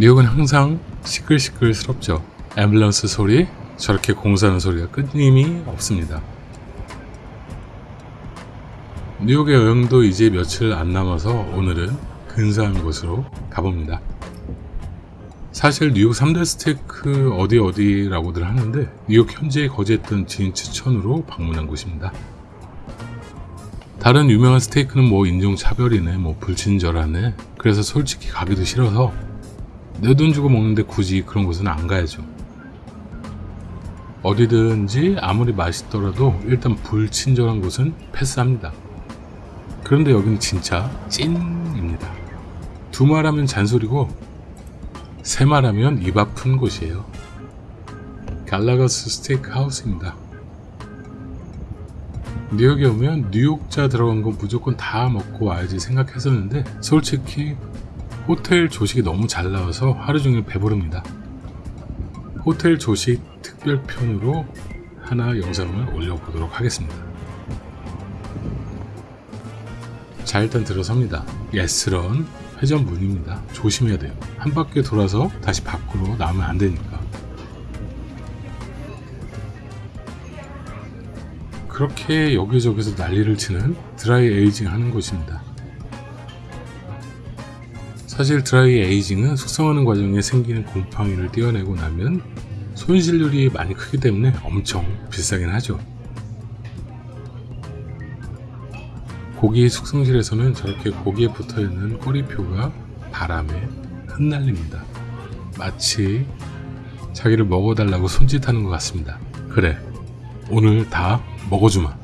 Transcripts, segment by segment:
뉴욕은 항상 시끌시끌스럽죠. 앰뷸런스 소리, 저렇게 공사하는 소리가 끊임이 없습니다. 뉴욕의 여행도 이제 며칠 안 남아서 오늘은 근사한 곳으로 가봅니다. 사실 뉴욕 3대 스테이크 어디 어디라고들 하는데 뉴욕 현지에 거주했던 지인 추천으로 방문한 곳입니다. 다른 유명한 스테이크는 뭐 인종차별이네 뭐 불친절하네 그래서 솔직히 가기도 싫어서 내 돈 주고 먹는데 굳이 그런 곳은 안 가야죠. 어디든지 아무리 맛있더라도 일단 불친절한 곳은 패스합니다. 그런데 여기는 진짜 찐입니다. 두 말하면 잔소리고 세 말하면 입 아픈 곳이에요. 갈라거스 스테이크 하우스입니다. 뉴욕에 오면 뉴욕자 들어간 거 무조건 다 먹고 와야지 생각했었는데 솔직히 호텔 조식이 너무 잘 나와서 하루 종일 배부릅니다. 호텔 조식 특별편으로 하나 영상을 올려보도록 하겠습니다. 자 일단 들어섭니다. 예스런 회전 문입니다. 조심해야 돼요. 한 바퀴 돌아서 다시 밖으로 나오면 안 되니까. 그렇게 여기저기서 난리를 치는 드라이 에이징 하는 곳입니다. 사실 드라이 에이징은 숙성하는 과정에 생기는 곰팡이를 떼어내고 나면 손실률이 많이 크기 때문에 엄청 비싸긴 하죠. 고기 숙성실에서는 저렇게 고기에 붙어있는 꼬리표가 바람에 흩날립니다. 마치 자기를 먹어달라고 손짓하는 것 같습니다. 그래, 오늘 다 먹어주마.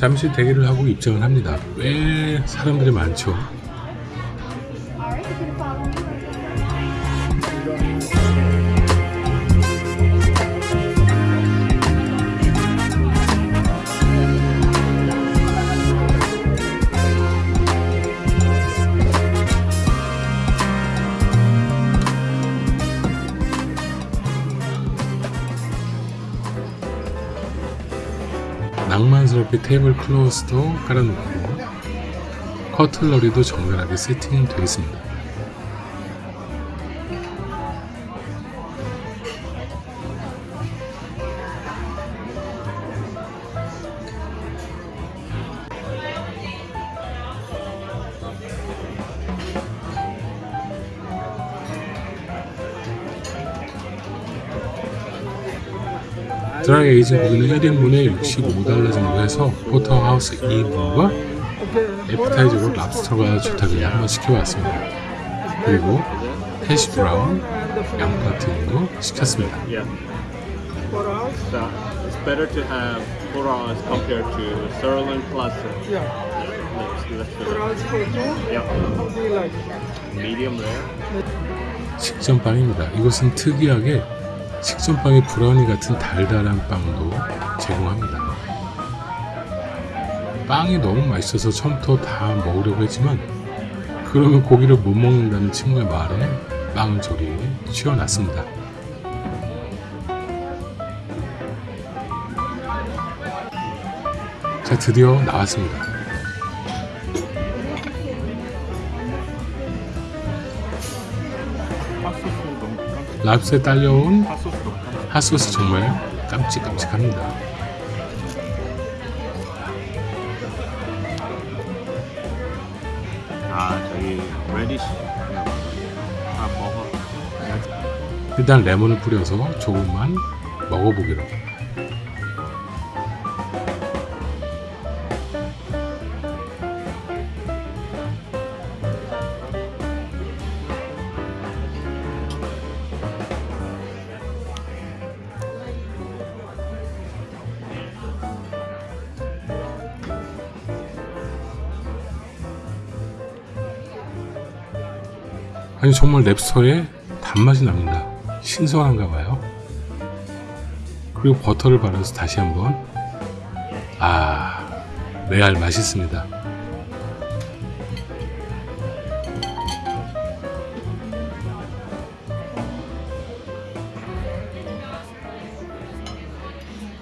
잠시 대기를 하고 입장을 합니다. 왜 사람들이 많죠? 낭만스럽게 테이블 클로스도 깔아놓고 커틀러리도 정갈하게 세팅되어 있습니다. 드라이 에이징 고기는 1인분에 65달러 정도 해서 포터하우스 2인분과 에피타이저로 랍스터가 좋다길래 한번 시켜봤습니다. 그리고 해시 브라운, 양파 튀김도 시켰습니다. Better to have compared to sirloin plus. uh, Yeah. Yeah. How do you like? Medium rare. 식전빵입니다. 이것은 특이하게 식전빵에 브라우니 같은 달달한 빵도 제공합니다. 빵이 너무 맛있어서 처음부터 다 먹으려고 했지만 그러면 고기를 못 먹는다는 친구의 말에 빵을 조리 치워놨습니다. 자 드디어 나왔습니다. 랍스에 딸려온 핫소스 정말 깜찍깜찍합니다. 아 저기. 아 먹어. 일단 레몬을 뿌려서 조금만 먹어보기로. 아니 정말 랩스터에 단맛이 납니다. 신선한가 봐요. 그리고 버터를 발라서 다시 한번 아 레알 맛있습니다.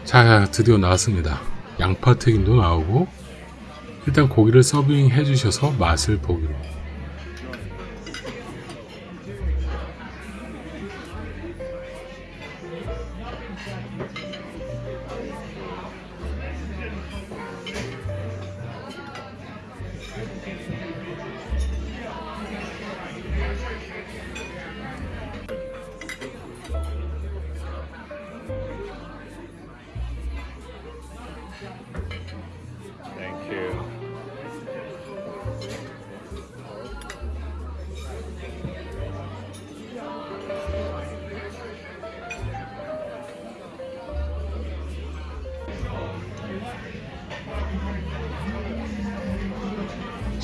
자 드디어 나왔습니다. 양파 튀김도 나오고 일단 고기를 서빙 해 주셔서 맛을 보기로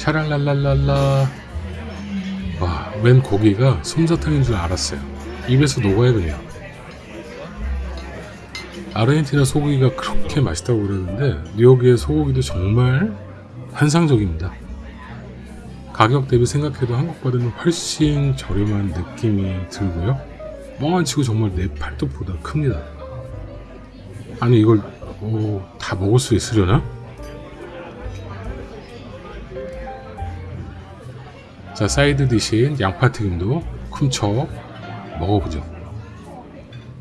샤랄랄랄랄라 와, 웬 고기가 솜사탕인 줄 알았어요. 입에서 녹아요 그냥. 아르헨티나 소고기가 그렇게 맛있다고 그러는데 뉴욕의 소고기도 정말 환상적입니다. 가격 대비 생각해도 한국보다는 훨씬 저렴한 느낌이 들고요. 뻥안 치고 정말 내 팔뚝보다 큽니다. 아니 이걸 오, 다 먹을 수 있으려나? 자 side dish인 양파 튀김도 쿰척 먹어보죠.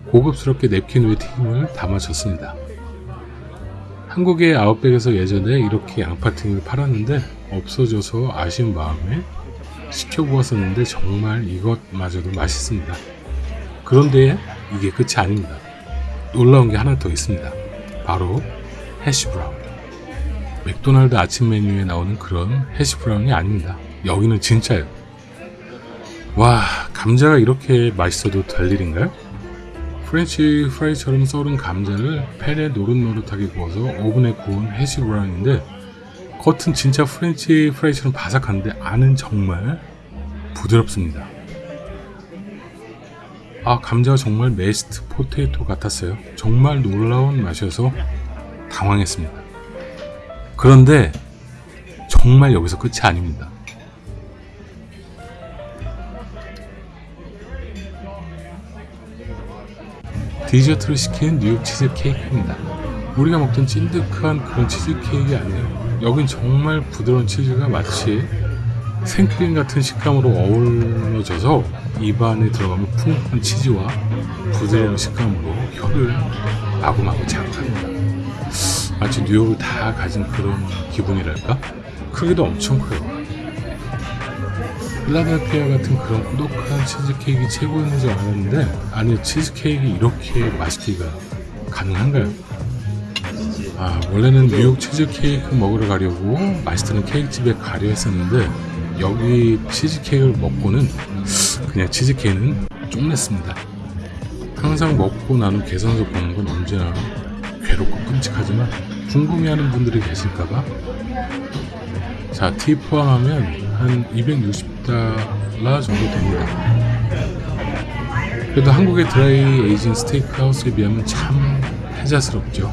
고급스럽게 냅킨 위에 튀김을 담아줬습니다. 한국의 아웃백에서 예전에 이렇게 양파 튀김을 팔았는데 없어져서 아쉬운 마음에 시켜보았었는데 정말 이것마저도 맛있습니다. 그런데 이게 끝이 아닙니다. 놀라운 게 하나 더 있습니다. 바로 hash brown. 맥도날드 아침 메뉴에 나오는 그런 hash brown이 아닙니다. 여기는 진짜예요. 와, 감자가 이렇게 맛있어도 될 일인가요? french fry처럼 썰은 감자를 팬에 노릇노릇하게 구워서 오븐에 구운 hash brown인데 겉은 진짜 french fry처럼 바삭한데 안은 정말 부드럽습니다. 아, 감자가 정말 mashed potato 같았어요. 정말 놀라운 맛이어서 당황했습니다. 그런데 정말 여기서 끝이 아닙니다. 디저트를 시킨 뉴욕 치즈 케이크입니다. 우리가 먹던 찐득한 그런 치즈 케이크가 아니에요. 여긴 정말 부드러운 치즈가 마치 생크림 같은 식감으로 어우러져서 입안에 들어가면 풍부한 치즈와 부드러운 식감으로 혀를 마구마구 자극합니다. 마치 뉴욕을 다 가진 그런 기분이랄까? 크기도 엄청 커요. 필라델피아 같은 그런 꾸덕한 치즈케이크 최고인 줄 알았는데 아니 치즈케이크 이렇게 맛있기가 가능한가요? 아 원래는 뉴욕 치즈케이크 먹으러 가려고 맛있다는 케이크집에 가려 했었는데 여기 치즈케이크를 먹고는 그냥 치즈케이크는 쪽냈습니다. 항상 먹고 나는 계산서 보는 건 언제나 괴롭고 끔찍하지만 궁금해하는 분들이 계실까봐 자, 티 포함하면 한 260달러 정도 됩니다. 그래도 한국의 드라이 에이징 스테이크 하우스에 비하면 참 혜자스럽죠.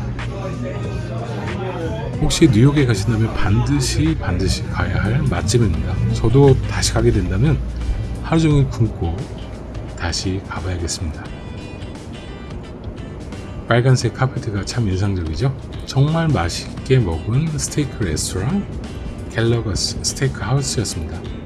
혹시 뉴욕에 가신다면 반드시 반드시 가야 할 맛집입니다. 저도 다시 가게 된다면 하루 종일 굶고 다시 가봐야겠습니다. 빨간색 카페트가 참 인상적이죠? 정말 맛있게 먹은 스테이크 레스토랑 갤러거스 스테이크 하우스였습니다.